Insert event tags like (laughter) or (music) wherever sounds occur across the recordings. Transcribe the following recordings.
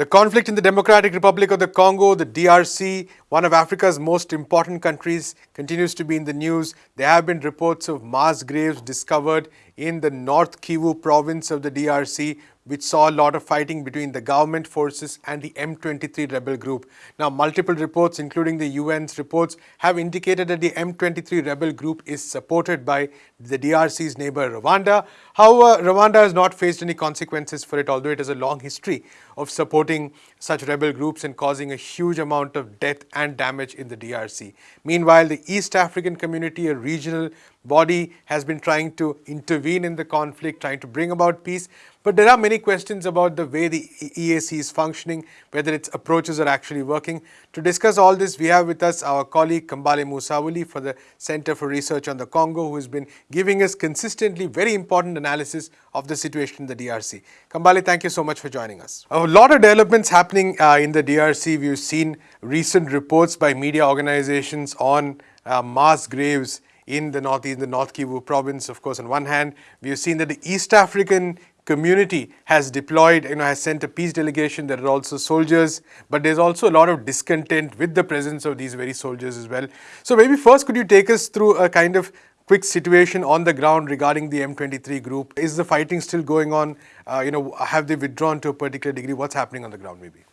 The conflict in the Democratic Republic of the Congo, the DRC, one of Africa's most important countries, continues to be in the news. There have been reports of mass graves discovered in the North Kivu province of the DRC, which saw a lot of fighting between the government forces and the M23 rebel group. Now, multiple reports, including the UN's reports, have indicated that the M23 rebel group is supported by the DRC's neighbor Rwanda. However, Rwanda has not faced any consequences for it, although it has a long history of supporting such rebel groups and causing a huge amount of death and damage in the DRC. Meanwhile, the East African community, a regional body, has been trying to intervene in the conflict, trying to bring about peace. But there are many questions about the way the EAC is functioning, whether its approaches are actually working. To discuss all this, we have with us our colleague Kambale Musavuli for the Center for Research on the Congo, who has been giving us consistently very important analysis of the situation in the DRC. Kambale, thank you so much for joining us. A lot of developments happening uh, in the DRC. We've seen recent reports by media organizations on uh, mass graves in the northeast, the North Kivu province. Of course, on one hand, we have seen that the East African community has deployed, you know, has sent a peace delegation. There are also soldiers, but there's also a lot of discontent with the presence of these very soldiers as well. So maybe first, could you take us through a kind of quick situation on the ground regarding the M23 group? Is the fighting still going on? Uh, you know, have they withdrawn to a particular degree? What's happening on the ground, maybe?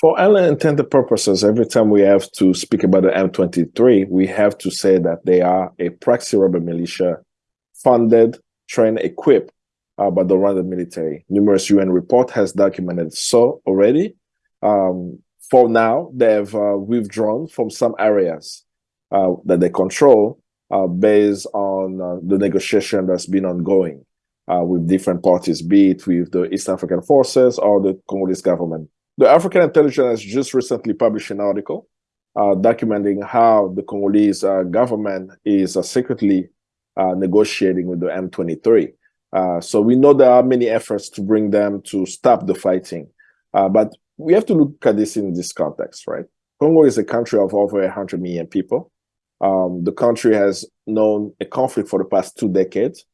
For all intended purposes, every time we have to speak about the M23, we have to say that they are a proxy rebel militia funded, trained, equipped uh, by the Rwandan military. Numerous UN report has documented so already. Um, for now, they've uh, withdrawn from some areas uh, that they control uh, based on uh, the negotiation that's been ongoing uh, with different parties, be it with the East African forces or the Congolese government. The African Intelligence has just recently published an article documenting how the Congolese government is secretly negotiating with the M23. Uh, so we know there are many efforts to bring them to stop the fighting. Uh, but we have to look at this in this context, right? Congo is a country of over 100 million people. Um, the country has known a conflict for the past two decades.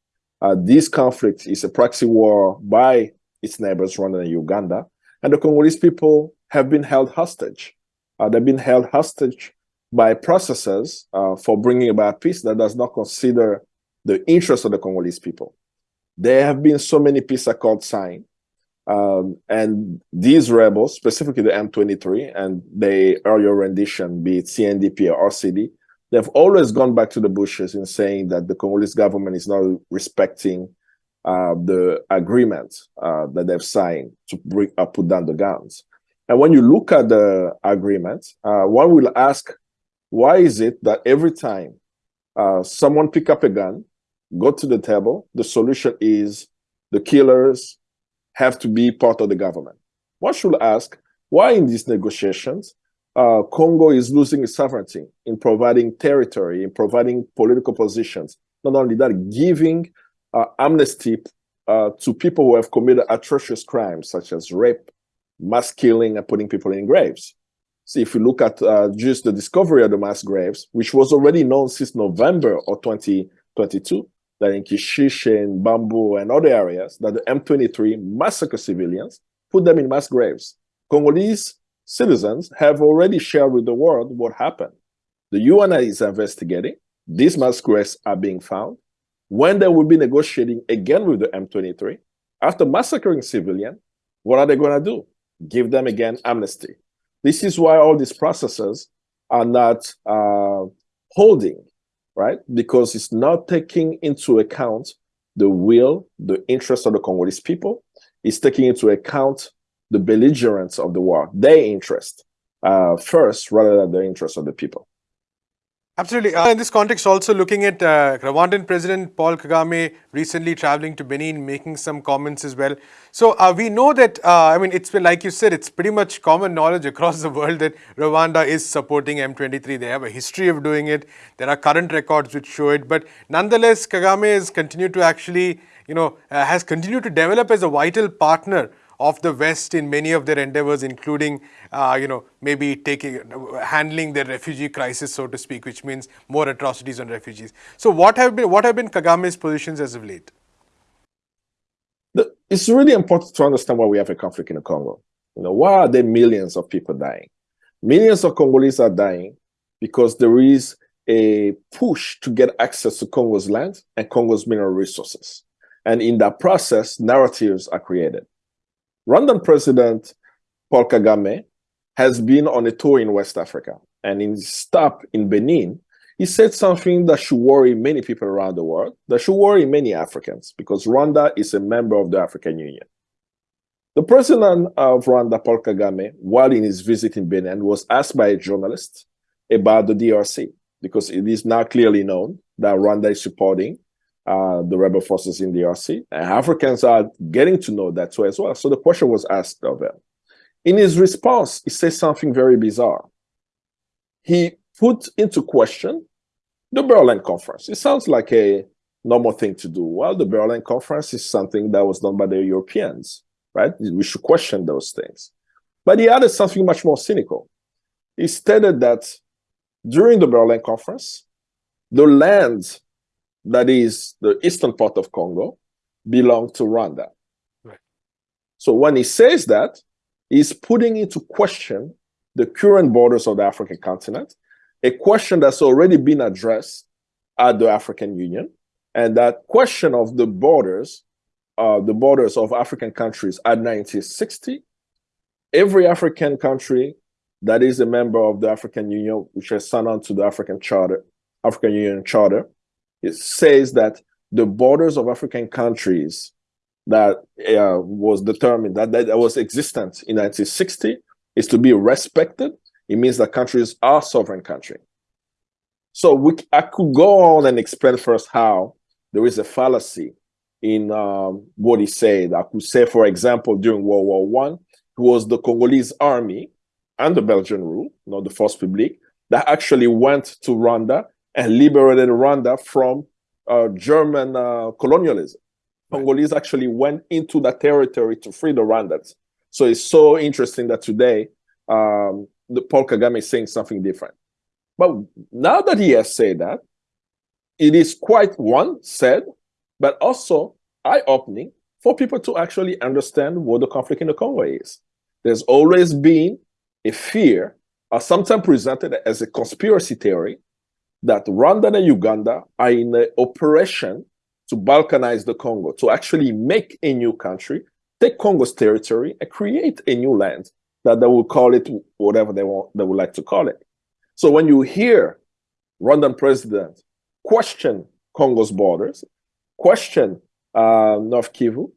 Uh, this conflict is a proxy war by its neighbors, Rwanda and Uganda. And the Congolese people have been held hostage. Uh, they've been held hostage by processes uh, for bringing about peace that does not consider the interests of the Congolese people. There have been so many peace accords signed. Um, and these rebels, specifically the M23 and the earlier rendition, be it CNDP or RCD, they've always gone back to the bushes in saying that the Congolese government is not respecting uh, the agreement uh, that they've signed to bring, uh, put down the guns. And when you look at the agreement, uh, one will ask, why is it that every time uh, someone pick up a gun go to the table. The solution is the killers have to be part of the government. One should ask, why in these negotiations, uh, Congo is losing its sovereignty in providing territory, in providing political positions. Not only that, giving amnesty uh, to people who have committed atrocious crimes such as rape, mass killing, and putting people in graves. See, if you look at uh, just the discovery of the mass graves, which was already known since November of 2022, that in Kishishe and Bambo and other areas, that the M23 massacre civilians, put them in mass graves. Congolese citizens have already shared with the world what happened. The UN is investigating. These mass graves are being found. When they will be negotiating again with the M23, after massacring civilians, what are they going to do? Give them again amnesty. This is why all these processes are not uh, holding right? Because it's not taking into account the will, the interest of the Congolese people. It's taking into account the belligerents of the war, their interest uh, first, rather than the interest of the people. Absolutely. Uh, in this context, also looking at uh, Rwandan President Paul Kagame recently traveling to Benin, making some comments as well. So uh, we know that, uh, I mean, it's been, like you said, it's pretty much common knowledge across (laughs) the world that Rwanda is supporting M23. They have a history of doing it. There are current records which show it. But nonetheless, Kagame has continued to actually, you know, uh, has continued to develop as a vital partner of the West in many of their endeavors, including, uh, you know, maybe taking, handling the refugee crisis, so to speak, which means more atrocities on refugees. So what have been, what have been Kagame's positions as of late? It's really important to understand why we have a conflict in the Congo. You know, why are there millions of people dying? Millions of Congolese are dying because there is a push to get access to Congo's land and Congo's mineral resources. And in that process, narratives are created. Rwandan President Paul Kagame has been on a tour in West Africa. And in his stop in Benin, he said something that should worry many people around the world, that should worry many Africans, because Rwanda is a member of the African Union. The president of Rwanda, Paul Kagame, while in his visit in Benin, was asked by a journalist about the DRC, because it is now clearly known that Rwanda is supporting uh, the rebel forces in the DRC. And Africans are getting to know that too as well. So the question was asked of him. In his response, he says something very bizarre. He put into question the Berlin Conference. It sounds like a normal thing to do. Well, the Berlin Conference is something that was done by the Europeans, right? We should question those things. But he added something much more cynical. He stated that during the Berlin Conference, the land that is the eastern part of Congo belonged to Rwanda. Right. So when he says that, he's putting into question the current borders of the African continent, a question that's already been addressed at the African Union. And that question of the borders, uh, the borders of African countries at 1960, every African country that is a member of the African Union, which has signed on to the African Charter, African Union Charter, it says that the borders of African countries that uh, was determined, that, that was existent in 1960, is to be respected. It means that countries are sovereign country. So we, I could go on and explain first how there is a fallacy in um, what he said. I could say, for example, during World War One, it was the Congolese army the Belgian rule, not the Force Publique, that actually went to Rwanda and liberated Rwanda from uh, German uh, colonialism. Congolese actually went into that territory to free the Rwandans. So it's so interesting that today um, the Paul Kagame is saying something different. But now that he has said that, it is quite one said, but also eye-opening for people to actually understand what the conflict in the Congo is. There's always been a fear, or sometimes presented as a conspiracy theory, that Rwanda and Uganda are in an operation to balkanize the Congo, to actually make a new country, take Congo's territory and create a new land that they will call it whatever they want, they would like to call it. So when you hear Rwandan president question Congo's borders, question uh, North Kivu,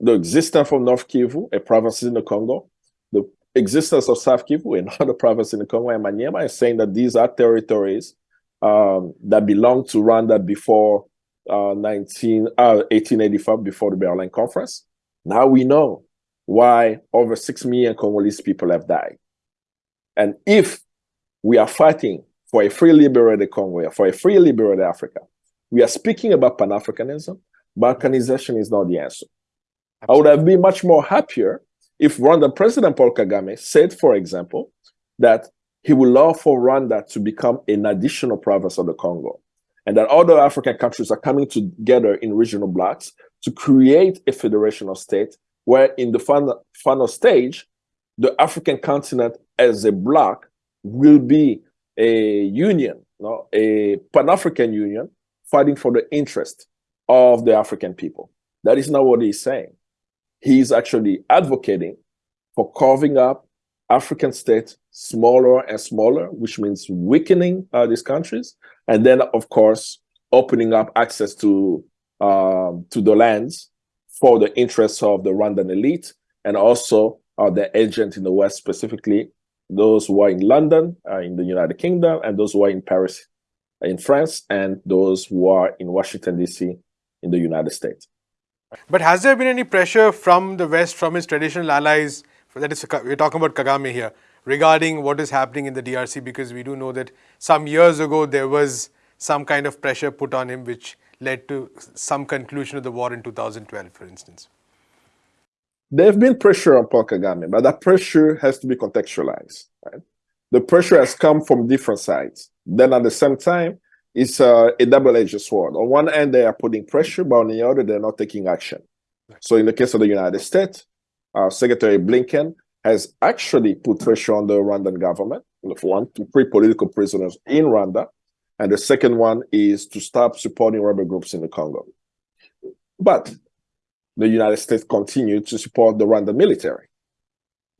the existence of North Kivu, a province in the Congo, the existence of South Kivu, another (laughs) province in the Congo, and Maniema is saying that these are territories um, that belonged to Rwanda before uh, 19, uh, 1885, before the Berlin Conference. Now we know why over 6 million Congolese people have died. And if we are fighting for a free liberated Congo, for a free liberated Africa, we are speaking about Pan-Africanism, Balkanization is not the answer. Absolutely. I would have been much more happier if Rwandan President Paul Kagame said, for example, that he would love for Rwanda to become an additional province of the Congo, and that other African countries are coming together in regional blocks to create a federational state where in the final, final stage, the African continent as a bloc will be a union, no, a Pan-African union fighting for the interest of the African people. That is not what he's saying. He's actually advocating for carving up African states smaller and smaller, which means weakening uh, these countries. And then, of course, opening up access to, um, to the lands for the interests of the Rwandan elite and also uh, the agent in the West, specifically those who are in London, uh, in the United Kingdom, and those who are in Paris, in France, and those who are in Washington, D.C., in the United States. But has there been any pressure from the West, from its traditional allies, that is, we're talking about Kagame here, regarding what is happening in the DRC because we do know that some years ago there was some kind of pressure put on him which led to some conclusion of the war in 2012, for instance. There have been pressure on Paul Kagame, but that pressure has to be contextualized. Right? The pressure has come from different sides. Then at the same time, it's uh, a double-edged sword. On one end, they are putting pressure, but on the other, they're not taking action. So in the case of the United States, uh, Secretary Blinken has actually put pressure on the Rwandan government, one, to free political prisoners in Rwanda, and the second one is to stop supporting rebel groups in the Congo. But the United States continued to support the Rwandan military.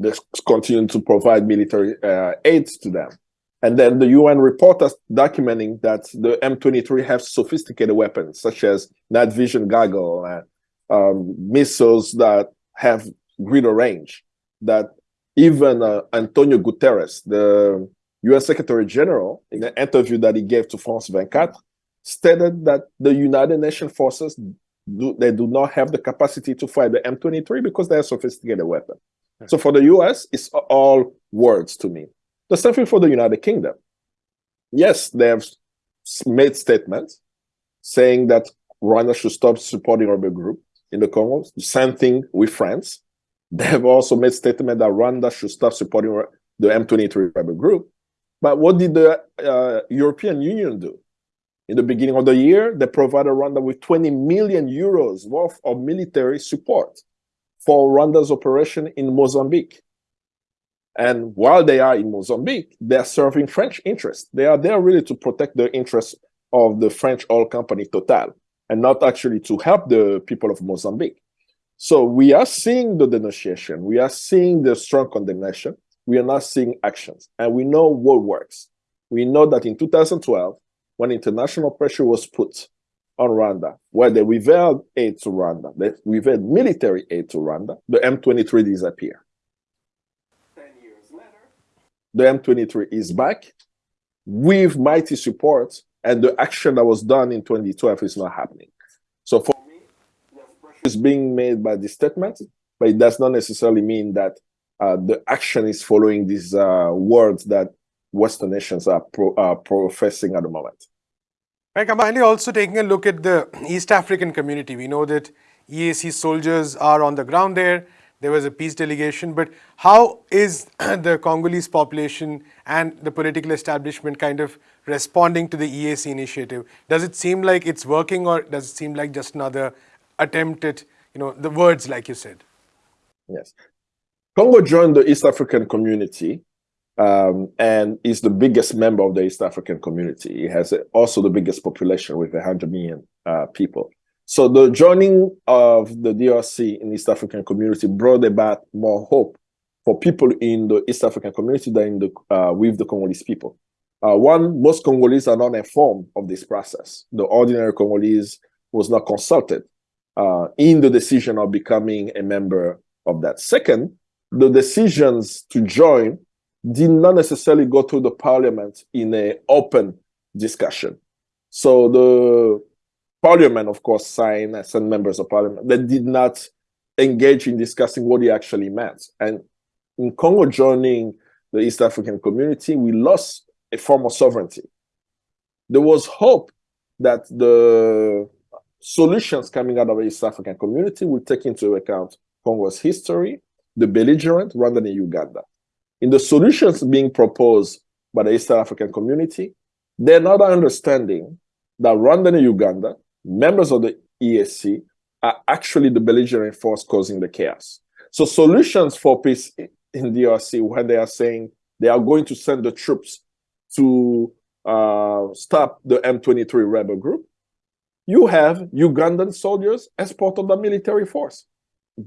They continued to provide military uh, aid to them. And then the UN report us documenting that the M23 have sophisticated weapons, such as night vision goggles and um, missiles that have greater range, that even uh, Antonio Guterres, the UN Secretary General, in an interview that he gave to France 24, stated that the United Nations forces do, they do not have the capacity to fight the M23 because they are sophisticated weapon. So for the US, it's all words to me. The same thing for the United Kingdom. Yes, they have made statements saying that Rwanda should stop supporting rebel group in the Congo. The same thing with France. They have also made statement that Rwanda should stop supporting the M23 rebel group. But what did the uh, European Union do? In the beginning of the year, they provided Rwanda with 20 million euros worth of military support for Rwanda's operation in Mozambique. And while they are in Mozambique, they are serving French interests. They are there really to protect the interests of the French oil company Total and not actually to help the people of Mozambique. So we are seeing the denunciation. We are seeing the strong condemnation. We are not seeing actions. And we know what works. We know that in 2012, when international pressure was put on Rwanda, where they revealed aid to Rwanda, they revealed military aid to Rwanda, the M23 disappeared. 10 years later, the M23 is back with mighty support, and the action that was done in 2012 is not happening. So for me, pressure is being made by the statement, but it does not necessarily mean that uh, the action is following these uh, words that Western nations are, pro are professing at the moment. Right, finally, also taking a look at the East African community, we know that EAC soldiers are on the ground there. There was a peace delegation, but how is (clears throat) the Congolese population and the political establishment kind of responding to the EAC initiative? Does it seem like it's working or does it seem like just another attempt at, you know, the words like you said? Yes. Congo joined the East African community um, and is the biggest member of the East African community. It has also the biggest population with 100 million uh, people. So the joining of the DRC in East African community brought about more hope for people in the East African community than the, uh, with the Congolese people. Uh, one, most Congolese are not informed of this process. The ordinary Congolese was not consulted uh, in the decision of becoming a member of that. Second, the decisions to join did not necessarily go through the parliament in an open discussion. So the parliament, of course, signed and sent members of parliament that did not engage in discussing what it actually meant. And in Congo joining the East African community, we lost a form of sovereignty. There was hope that the solutions coming out of the East African community will take into account Congo's history, the belligerent, Rwanda and Uganda in the solutions being proposed by the East African community, they're not understanding that Rwanda and Uganda, members of the ESC, are actually the belligerent force causing the chaos. So solutions for peace in DRC, when they are saying they are going to send the troops to uh, stop the M23 rebel group, you have Ugandan soldiers as part of the military force.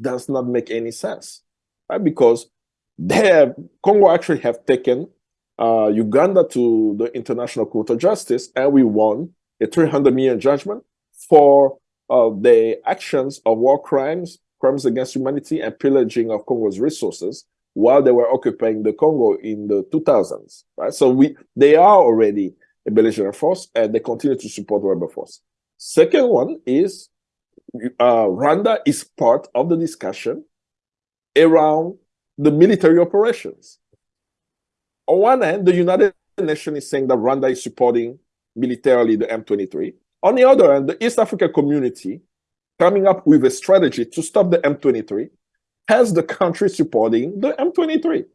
Does not make any sense, right? Because they have, Congo actually have taken uh, Uganda to the International Court of Justice, and we won a 300 million judgment for uh, the actions of war crimes, crimes against humanity, and pillaging of Congo's resources while they were occupying the Congo in the 2000s. Right, so we they are already a belligerent force, and they continue to support rebel force. Second one is uh, Rwanda is part of the discussion around the military operations. On one hand, the United Nations is saying that Rwanda is supporting militarily the M23. On the other hand, the East Africa community coming up with a strategy to stop the M23 has the country supporting the M23.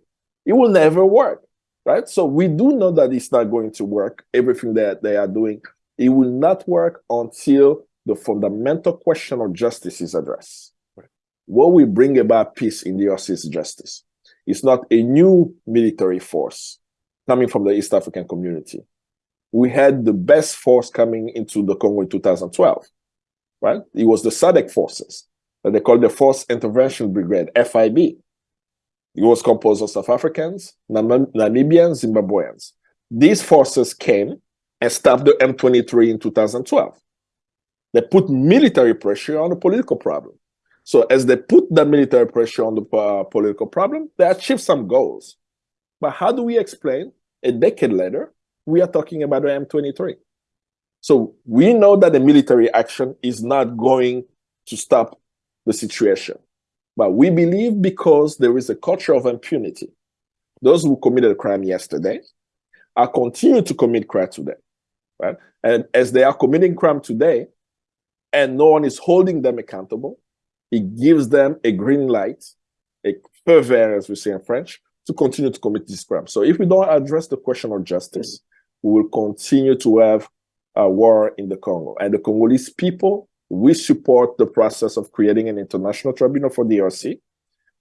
It will never work, right? So we do know that it's not going to work, everything that they are doing. It will not work until the fundamental question of justice is addressed what will bring about peace in the DRC is justice. It's not a new military force coming from the East African community. We had the best force coming into the Congo in 2012, right? It was the SADC forces that they called the Force Intervention Brigade, FIB. It was composed of South Africans, Namibians, Zimbabweans. These forces came stopped the M23 in 2012. They put military pressure on the political problem. So as they put the military pressure on the uh, political problem, they achieved some goals. But how do we explain a decade later, we are talking about the M23? So we know that the military action is not going to stop the situation. But we believe because there is a culture of impunity, those who committed a crime yesterday are continuing to commit crime today, right? And as they are committing crime today, and no one is holding them accountable, it gives them a green light, a feu as we say in French, to continue to commit this crime. So if we don't address the question of justice, we will continue to have a war in the Congo. And the Congolese people, we support the process of creating an international tribunal for DRC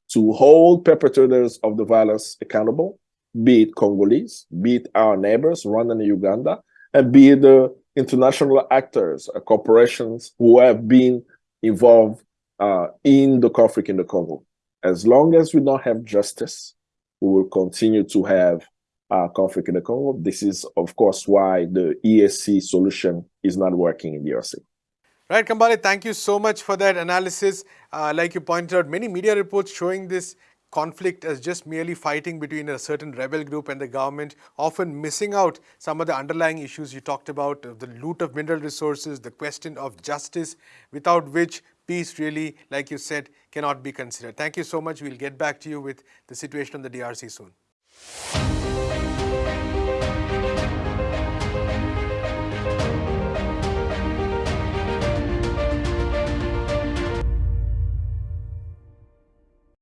to hold perpetrators of the violence accountable, be it Congolese, be it our neighbors, Rwanda and Uganda, and be the international actors, uh, corporations who have been involved uh, in the conflict in the Congo. As long as we don't have justice, we will continue to have uh, conflict in the Congo. This is, of course, why the ESC solution is not working in the DRC. Right, Kambale, thank you so much for that analysis. Uh, like you pointed out, many media reports showing this conflict as just merely fighting between a certain rebel group and the government, often missing out some of the underlying issues you talked about, uh, the loot of mineral resources, the question of justice, without which peace really, like you said, cannot be considered. Thank you so much. We'll get back to you with the situation on the DRC soon.